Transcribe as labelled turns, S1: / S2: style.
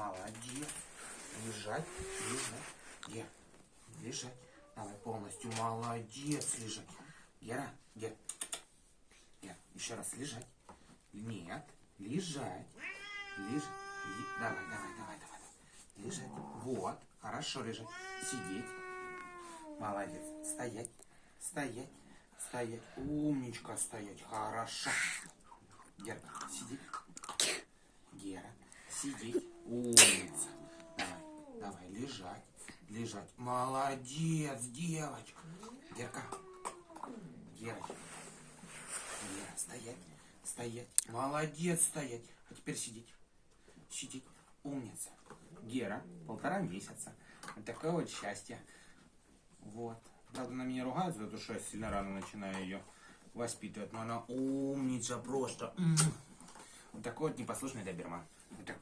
S1: Молодец. Лежать, лежать. Гера, лежать. Давай полностью. Молодец, лежать. Гера, Гера. Гера, еще раз лежать. Нет, лежать. Лежать. Давай, давай, давай, давай. Лежать. Вот. Хорошо лежать. Сидеть. Молодец. Стоять. Стоять. Стоять. Умничка стоять. Хорошо. Гера, сидеть. Сидеть. Умница. Давай, давай, лежать. Лежать. Молодец, девочка. Герка. Гера. Гера, стоять. Стоять. Молодец, стоять. А теперь сидеть. Сидеть. Умница. Гера, полтора месяца. Вот такое вот счастье. Вот. Правда, на меня ругают за то, что я сильно рано начинаю ее воспитывать. Но она умница просто. Вот такой вот непослушный доберман. Вот такой.